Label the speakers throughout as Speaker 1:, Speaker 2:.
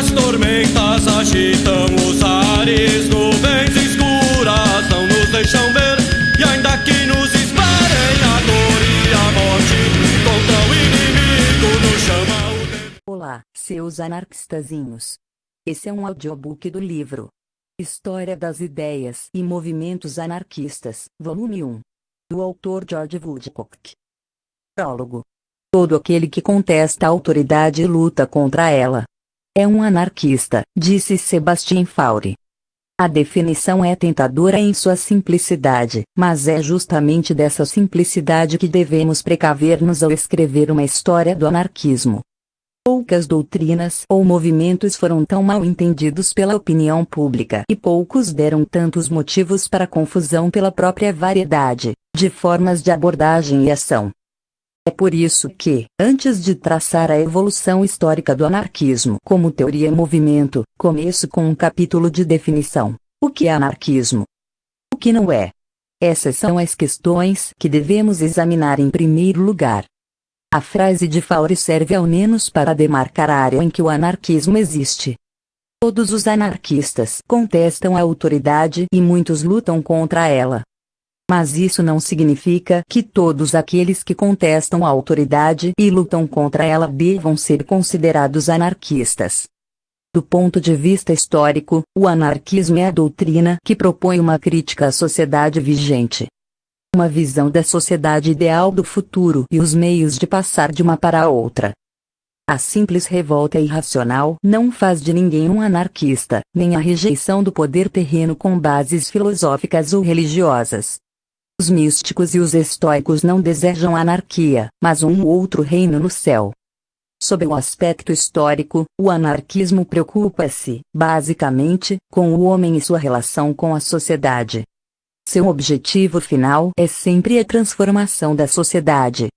Speaker 1: As tormentas agitam os ares, nuvens escuras não nos deixam ver. E ainda que nos esperem a dor e a morte, contra o inimigo nos chama o tempo.
Speaker 2: Olá, seus anarquistazinhos. Esse é um audiobook do livro História das Ideias e Movimentos Anarquistas, volume 1. Do autor George Woodcock. Prólogo. Todo aquele que contesta a autoridade luta contra ela. É um anarquista, disse Sebastien Faure. A definição é tentadora em sua simplicidade, mas é justamente dessa simplicidade que devemos precaver-nos ao escrever uma história do anarquismo. Poucas doutrinas ou movimentos foram tão mal entendidos pela opinião pública e poucos deram tantos motivos para confusão pela própria variedade de formas de abordagem e ação. É por isso que, antes de traçar a evolução histórica do anarquismo como teoria e movimento, começo com um capítulo de definição. O que é anarquismo? O que não é? Essas são as questões que devemos examinar em primeiro lugar. A frase de Faure serve ao menos para demarcar a área em que o anarquismo existe. Todos os anarquistas contestam a autoridade e muitos lutam contra ela. Mas isso não significa que todos aqueles que contestam a autoridade e lutam contra ela devam ser considerados anarquistas. Do ponto de vista histórico, o anarquismo é a doutrina que propõe uma crítica à sociedade vigente. Uma visão da sociedade ideal do futuro e os meios de passar de uma para a outra. A simples revolta irracional não faz de ninguém um anarquista, nem a rejeição do poder terreno com bases filosóficas ou religiosas. Os místicos e os estoicos não desejam anarquia, mas um outro reino no céu. Sob o aspecto histórico, o anarquismo preocupa-se, basicamente, com o homem e sua relação com a sociedade. Seu objetivo final é sempre a transformação da sociedade.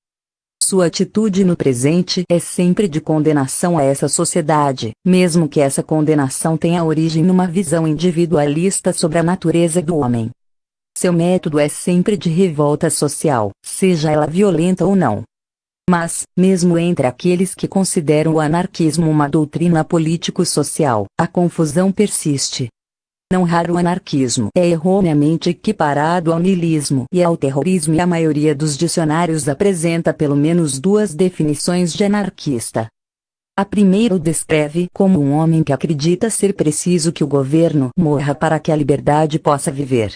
Speaker 2: Sua atitude no presente é sempre de condenação a essa sociedade, mesmo que essa condenação tenha origem numa visão individualista sobre a natureza do homem. Seu método é sempre de revolta social, seja ela violenta ou não. Mas, mesmo entre aqueles que consideram o anarquismo uma doutrina político-social, a confusão persiste. Não raro o anarquismo é erroneamente equiparado ao niilismo e ao terrorismo e a maioria dos dicionários apresenta pelo menos duas definições de anarquista. A primeira o descreve como um homem que acredita ser preciso que o governo morra para que a liberdade possa viver.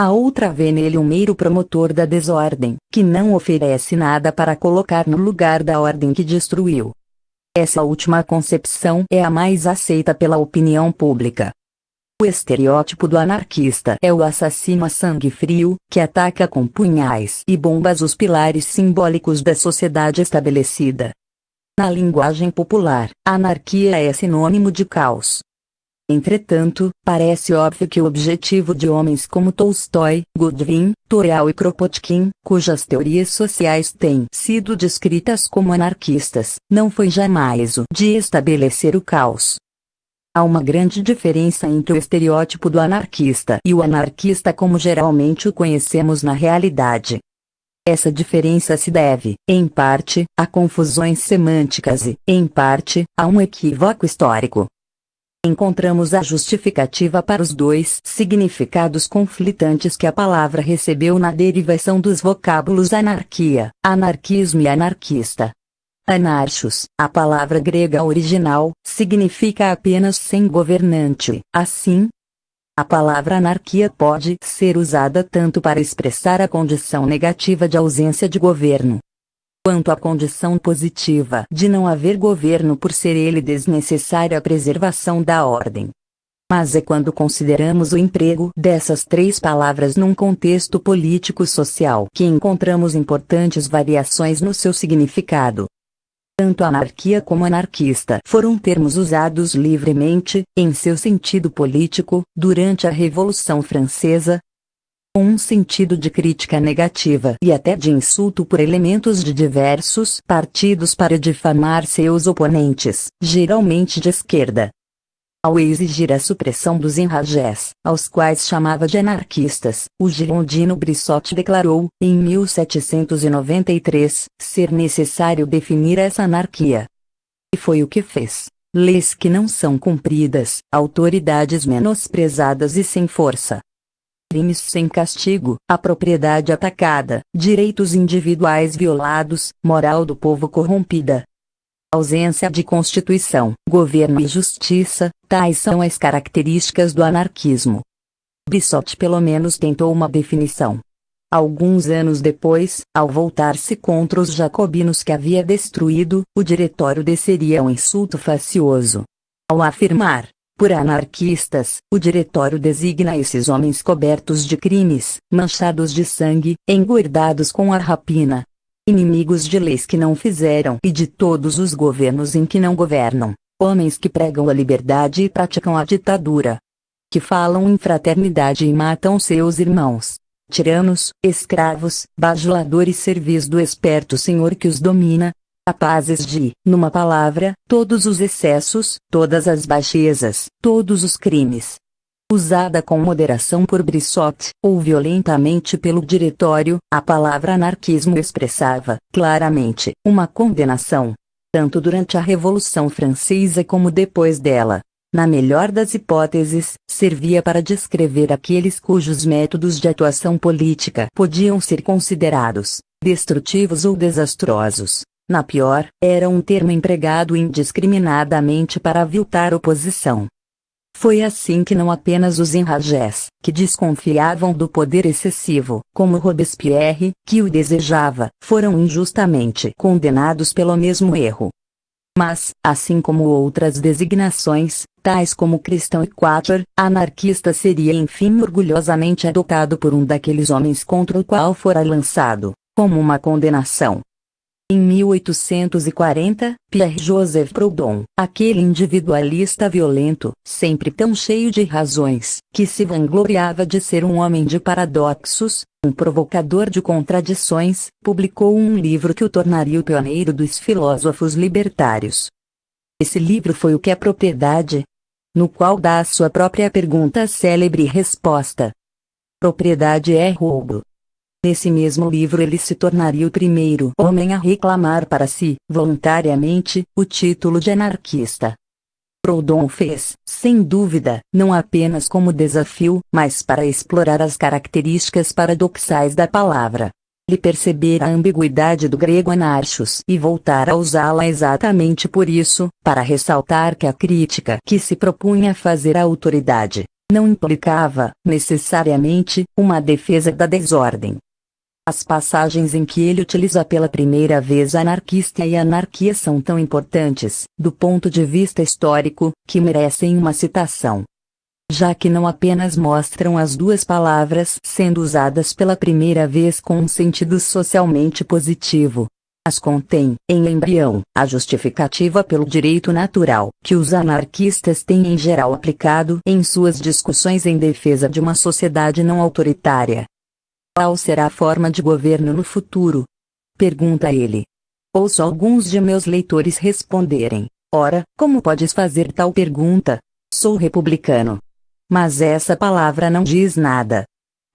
Speaker 2: A outra vê nele um mero promotor da desordem, que não oferece nada para colocar no lugar da ordem que destruiu. Essa última concepção é a mais aceita pela opinião pública. O estereótipo do anarquista é o assassino a sangue frio, que ataca com punhais e bombas os pilares simbólicos da sociedade estabelecida. Na linguagem popular, anarquia é sinônimo de caos. Entretanto, parece óbvio que o objetivo de homens como Tolstói, Godwin, Toreal e Kropotkin, cujas teorias sociais têm sido descritas como anarquistas, não foi jamais o de estabelecer o caos. Há uma grande diferença entre o estereótipo do anarquista e o anarquista como geralmente o conhecemos na realidade. Essa diferença se deve, em parte, a confusões semânticas e, em parte, a um equívoco histórico encontramos a justificativa para os dois significados conflitantes que a palavra recebeu na derivação dos vocábulos anarquia, anarquismo e anarquista. Anarchos, a palavra grega original, significa apenas sem governante. Assim, a palavra anarquia pode ser usada tanto para expressar a condição negativa de ausência de governo, quanto à condição positiva de não haver governo por ser ele desnecessário à preservação da ordem. Mas é quando consideramos o emprego dessas três palavras num contexto político-social que encontramos importantes variações no seu significado. Tanto anarquia como anarquista foram termos usados livremente, em seu sentido político, durante a Revolução Francesa, com um sentido de crítica negativa e até de insulto por elementos de diversos partidos para difamar seus oponentes, geralmente de esquerda. Ao exigir a supressão dos enragés, aos quais chamava de anarquistas, o girondino Brissot declarou, em 1793, ser necessário definir essa anarquia. E foi o que fez. leis que não são cumpridas, autoridades menosprezadas e sem força. Crimes sem castigo, a propriedade atacada, direitos individuais violados, moral do povo corrompida. Ausência de constituição, governo e justiça, tais são as características do anarquismo. Bissot pelo menos tentou uma definição. Alguns anos depois, ao voltar-se contra os jacobinos que havia destruído, o diretório desceria um insulto facioso. Ao afirmar, por anarquistas, o diretório designa esses homens cobertos de crimes, manchados de sangue, engordados com a rapina. Inimigos de leis que não fizeram e de todos os governos em que não governam. Homens que pregam a liberdade e praticam a ditadura. Que falam em fraternidade e matam seus irmãos tiranos, escravos, bajuladores servis do esperto senhor que os domina, capazes de, numa palavra, todos os excessos, todas as baixezas, todos os crimes. Usada com moderação por Brissot, ou violentamente pelo diretório, a palavra anarquismo expressava, claramente, uma condenação. Tanto durante a Revolução Francesa como depois dela, na melhor das hipóteses, servia para descrever aqueles cujos métodos de atuação política podiam ser considerados destrutivos ou desastrosos. Na pior, era um termo empregado indiscriminadamente para aviltar oposição. Foi assim que não apenas os enragés, que desconfiavam do poder excessivo, como Robespierre, que o desejava, foram injustamente condenados pelo mesmo erro. Mas, assim como outras designações, tais como cristão e anarquista seria enfim orgulhosamente adotado por um daqueles homens contra o qual fora lançado, como uma condenação. Em 1840, Pierre-Joseph Proudhon, aquele individualista violento, sempre tão cheio de razões, que se vangloriava de ser um homem de paradoxos, um provocador de contradições, publicou um livro que o tornaria o pioneiro dos filósofos libertários. Esse livro foi o que é propriedade? No qual dá a sua própria pergunta célebre resposta. Propriedade é roubo. Nesse mesmo livro ele se tornaria o primeiro homem a reclamar para si, voluntariamente, o título de anarquista. Proudhon fez, sem dúvida, não apenas como desafio, mas para explorar as características paradoxais da palavra. Ele perceber a ambiguidade do grego anarchos e voltar a usá-la exatamente por isso, para ressaltar que a crítica que se propunha fazer à autoridade não implicava, necessariamente, uma defesa da desordem, as passagens em que ele utiliza pela primeira vez anarquista e anarquia são tão importantes, do ponto de vista histórico, que merecem uma citação. Já que não apenas mostram as duas palavras sendo usadas pela primeira vez com um sentido socialmente positivo, as contém, em embrião, a justificativa pelo direito natural, que os anarquistas têm em geral aplicado em suas discussões em defesa de uma sociedade não autoritária, qual será a forma de governo no futuro? Pergunta ele. Ouço alguns de meus leitores responderem: Ora, como podes fazer tal pergunta? Sou republicano. Mas essa palavra não diz nada.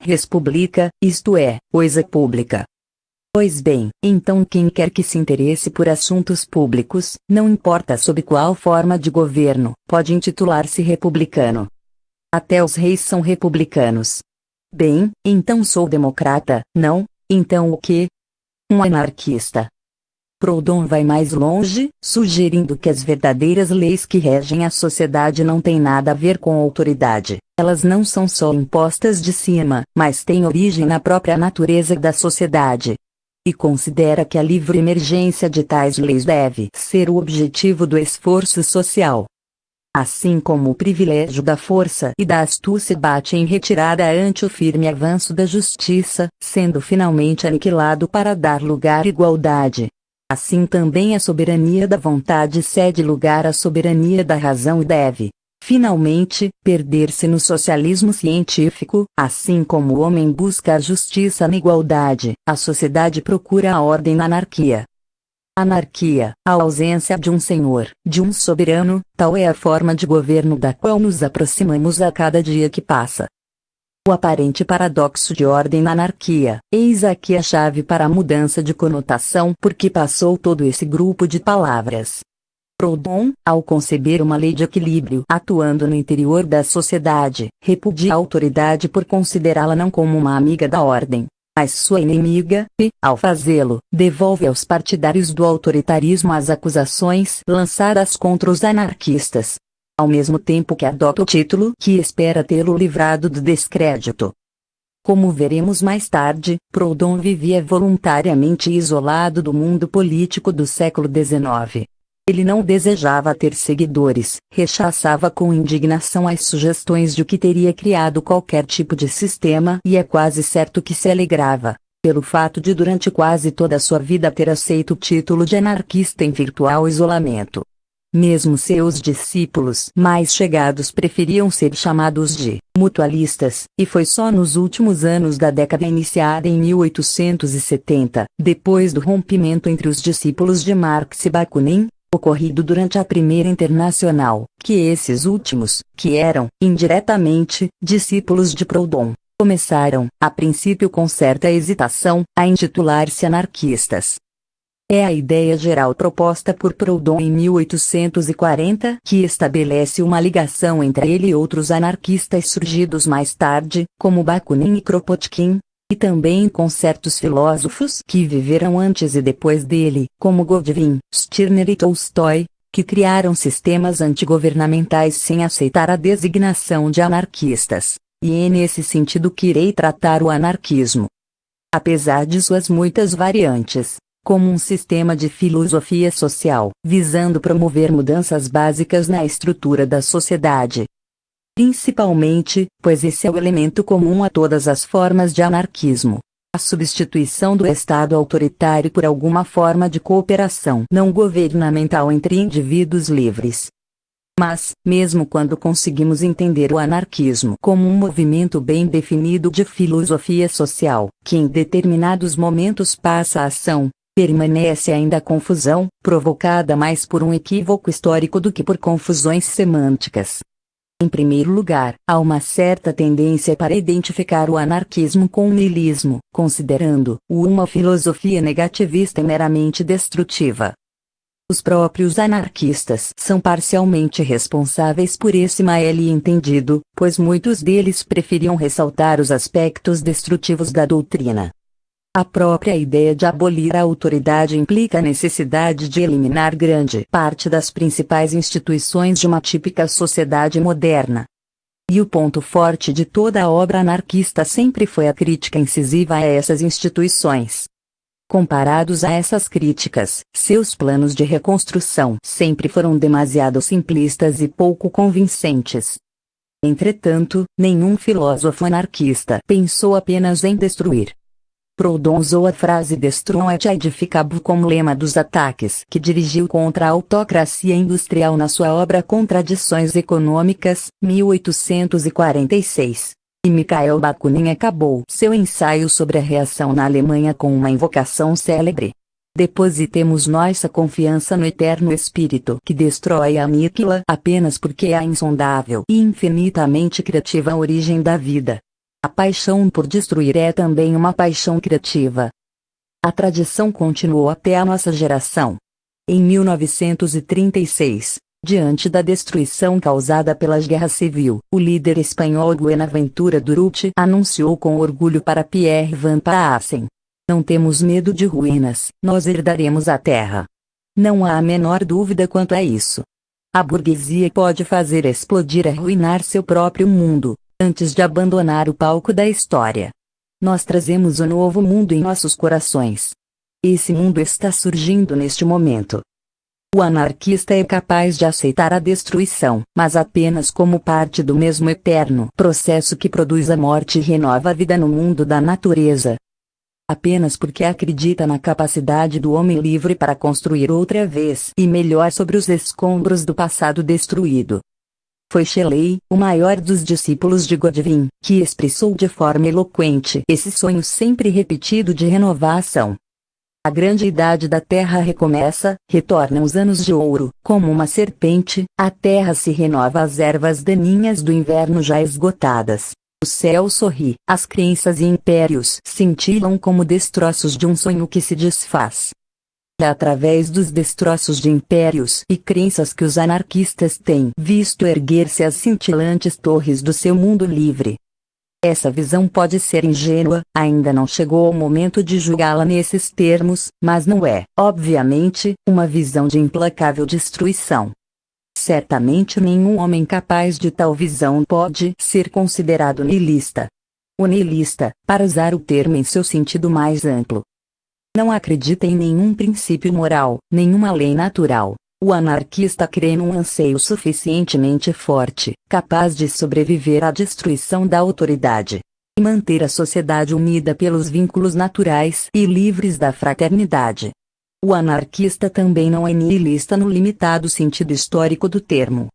Speaker 2: Respublica, isto é, coisa pública. Pois bem, então quem quer que se interesse por assuntos públicos, não importa sob qual forma de governo, pode intitular-se republicano. Até os reis são republicanos, Bem, então sou democrata, não? Então o que? Um anarquista. Proudhon vai mais longe, sugerindo que as verdadeiras leis que regem a sociedade não têm nada a ver com autoridade. Elas não são só impostas de cima, mas têm origem na própria natureza da sociedade. E considera que a livre emergência de tais leis deve ser o objetivo do esforço social. Assim como o privilégio da força e da astúcia bate em retirada ante o firme avanço da justiça, sendo finalmente aniquilado para dar lugar à igualdade. Assim também a soberania da vontade cede lugar à soberania da razão e deve, finalmente, perder-se no socialismo científico, assim como o homem busca a justiça na igualdade, a sociedade procura a ordem na anarquia. Anarquia, a ausência de um senhor, de um soberano, tal é a forma de governo da qual nos aproximamos a cada dia que passa. O aparente paradoxo de ordem na anarquia, eis aqui a chave para a mudança de conotação por que passou todo esse grupo de palavras. Proudhon, ao conceber uma lei de equilíbrio atuando no interior da sociedade, repudia a autoridade por considerá-la não como uma amiga da ordem, mas sua inimiga, e, ao fazê-lo, devolve aos partidários do autoritarismo as acusações lançadas contra os anarquistas. Ao mesmo tempo que adota o título que espera tê-lo livrado do descrédito. Como veremos mais tarde, Proudhon vivia voluntariamente isolado do mundo político do século XIX. Ele não desejava ter seguidores, rechaçava com indignação as sugestões de que teria criado qualquer tipo de sistema e é quase certo que se alegrava, pelo fato de durante quase toda a sua vida ter aceito o título de anarquista em virtual isolamento. Mesmo seus discípulos mais chegados preferiam ser chamados de mutualistas, e foi só nos últimos anos da década iniciada em 1870, depois do rompimento entre os discípulos de Marx e Bakunin, ocorrido durante a Primeira Internacional, que esses últimos, que eram, indiretamente, discípulos de Proudhon, começaram, a princípio com certa hesitação, a intitular-se anarquistas. É a ideia geral proposta por Proudhon em 1840 que estabelece uma ligação entre ele e outros anarquistas surgidos mais tarde, como Bakunin e Kropotkin, e também com certos filósofos que viveram antes e depois dele, como Godwin, Stirner e Tolstói, que criaram sistemas antigovernamentais sem aceitar a designação de anarquistas. E é nesse sentido que irei tratar o anarquismo. Apesar de suas muitas variantes, como um sistema de filosofia social, visando promover mudanças básicas na estrutura da sociedade, Principalmente, pois esse é o elemento comum a todas as formas de anarquismo. A substituição do Estado autoritário por alguma forma de cooperação não governamental entre indivíduos livres. Mas, mesmo quando conseguimos entender o anarquismo como um movimento bem definido de filosofia social, que em determinados momentos passa a ação, permanece ainda a confusão, provocada mais por um equívoco histórico do que por confusões semânticas. Em primeiro lugar, há uma certa tendência para identificar o anarquismo com o niilismo, considerando-o uma filosofia negativista e meramente destrutiva. Os próprios anarquistas são parcialmente responsáveis por esse mal entendido, pois muitos deles preferiam ressaltar os aspectos destrutivos da doutrina. A própria ideia de abolir a autoridade implica a necessidade de eliminar grande parte das principais instituições de uma típica sociedade moderna. E o ponto forte de toda a obra anarquista sempre foi a crítica incisiva a essas instituições. Comparados a essas críticas, seus planos de reconstrução sempre foram demasiado simplistas e pouco convincentes. Entretanto, nenhum filósofo anarquista pensou apenas em destruir, Proudhon usou a frase Destruam et edificabo como lema dos ataques que dirigiu contra a autocracia industrial na sua obra Contradições Econômicas, 1846. E Mikhail Bakunin acabou seu ensaio sobre a reação na Alemanha com uma invocação célebre. Depositemos nossa confiança no eterno Espírito que destrói a aniquila apenas porque é a insondável e infinitamente criativa origem da vida. A paixão por destruir é também uma paixão criativa. A tradição continuou até a nossa geração. Em 1936, diante da destruição causada pela guerra civil, o líder espanhol Buenaventura Durruti anunciou com orgulho para Pierre Van Paassen: Não temos medo de ruínas, nós herdaremos a terra. Não há a menor dúvida quanto a isso. A burguesia pode fazer explodir e arruinar seu próprio mundo, antes de abandonar o palco da história. Nós trazemos o novo mundo em nossos corações. Esse mundo está surgindo neste momento. O anarquista é capaz de aceitar a destruição, mas apenas como parte do mesmo eterno processo que produz a morte e renova a vida no mundo da natureza. Apenas porque acredita na capacidade do homem livre para construir outra vez e melhor sobre os escombros do passado destruído. Foi Shelley, o maior dos discípulos de Godwin, que expressou de forma eloquente esse sonho sempre repetido de renovação. A grande idade da terra recomeça, retornam os anos de ouro, como uma serpente, a terra se renova as ervas daninhas do inverno já esgotadas. O céu sorri, as crenças e impérios cintilam como destroços de um sonho que se desfaz. Através dos destroços de impérios e crenças que os anarquistas têm visto erguer-se as cintilantes torres do seu mundo livre. Essa visão pode ser ingênua, ainda não chegou ao momento de julgá-la nesses termos, mas não é, obviamente, uma visão de implacável destruição. Certamente nenhum homem capaz de tal visão pode ser considerado niilista. O niilista, para usar o termo em seu sentido mais amplo, não acredita em nenhum princípio moral, nenhuma lei natural. O anarquista crê num anseio suficientemente forte, capaz de sobreviver à destruição da autoridade e manter a sociedade unida pelos vínculos naturais e livres da fraternidade. O anarquista também não é nihilista no limitado sentido histórico do termo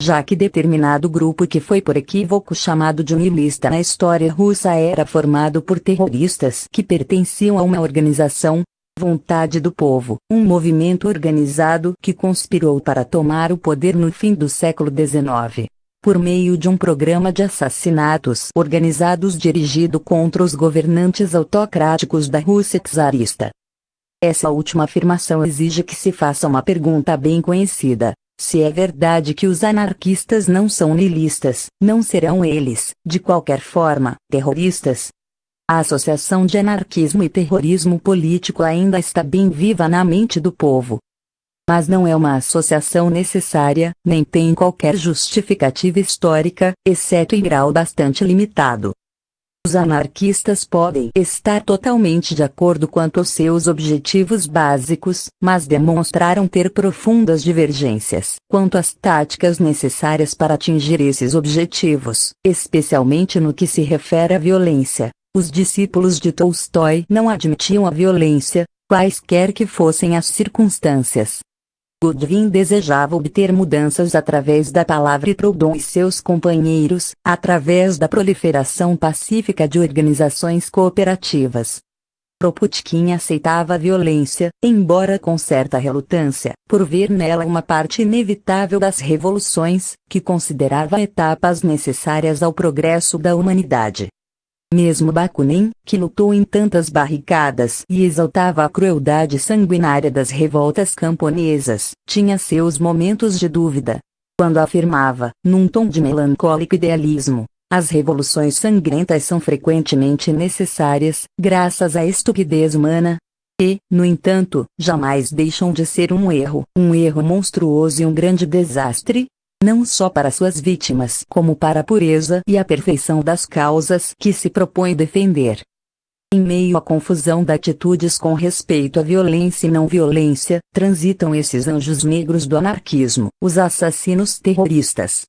Speaker 2: já que determinado grupo que foi por equívoco chamado de unilista na história russa era formado por terroristas que pertenciam a uma organização, Vontade do Povo, um movimento organizado que conspirou para tomar o poder no fim do século XIX. Por meio de um programa de assassinatos organizados dirigido contra os governantes autocráticos da Rússia czarista. Essa última afirmação exige que se faça uma pergunta bem conhecida. Se é verdade que os anarquistas não são nihilistas, não serão eles, de qualquer forma, terroristas. A associação de anarquismo e terrorismo político ainda está bem viva na mente do povo. Mas não é uma associação necessária, nem tem qualquer justificativa histórica, exceto em grau bastante limitado. Os anarquistas podem estar totalmente de acordo quanto aos seus objetivos básicos, mas demonstraram ter profundas divergências quanto às táticas necessárias para atingir esses objetivos, especialmente no que se refere à violência. Os discípulos de Tolstói não admitiam a violência, quaisquer que fossem as circunstâncias, Godwin desejava obter mudanças através da palavra e Proudhon e seus companheiros, através da proliferação pacífica de organizações cooperativas. Proputkin aceitava a violência, embora com certa relutância, por ver nela uma parte inevitável das revoluções, que considerava etapas necessárias ao progresso da humanidade. Mesmo Bakunin, que lutou em tantas barricadas e exaltava a crueldade sanguinária das revoltas camponesas, tinha seus momentos de dúvida. Quando afirmava, num tom de melancólico idealismo, as revoluções sangrentas são frequentemente necessárias, graças à estupidez humana, e, no entanto, jamais deixam de ser um erro, um erro monstruoso e um grande desastre, não só para suas vítimas, como para a pureza e a perfeição das causas que se propõe defender. Em meio à confusão de atitudes com respeito à violência e não violência, transitam esses anjos negros do anarquismo, os assassinos terroristas.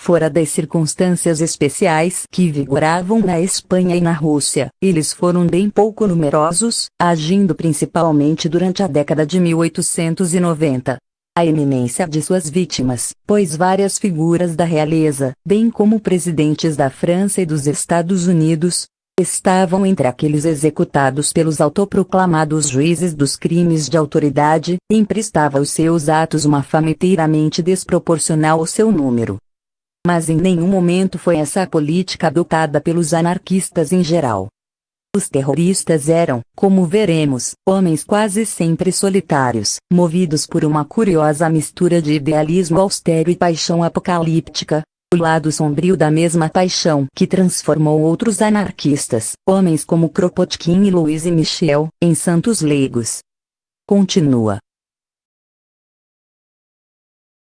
Speaker 2: Fora das circunstâncias especiais que vigoravam na Espanha e na Rússia, eles foram bem pouco numerosos, agindo principalmente durante a década de 1890 a eminência de suas vítimas, pois várias figuras da realeza, bem como presidentes da França e dos Estados Unidos, estavam entre aqueles executados pelos autoproclamados juízes dos crimes de autoridade, e emprestava aos seus atos uma fama inteiramente desproporcional ao seu número. Mas em nenhum momento foi essa a política adotada pelos anarquistas em geral. Os terroristas eram, como veremos, homens quase sempre solitários, movidos por uma curiosa mistura de idealismo austero e paixão apocalíptica, o lado sombrio da mesma paixão que transformou outros anarquistas, homens como Kropotkin e Louise Michel, em santos leigos. Continua.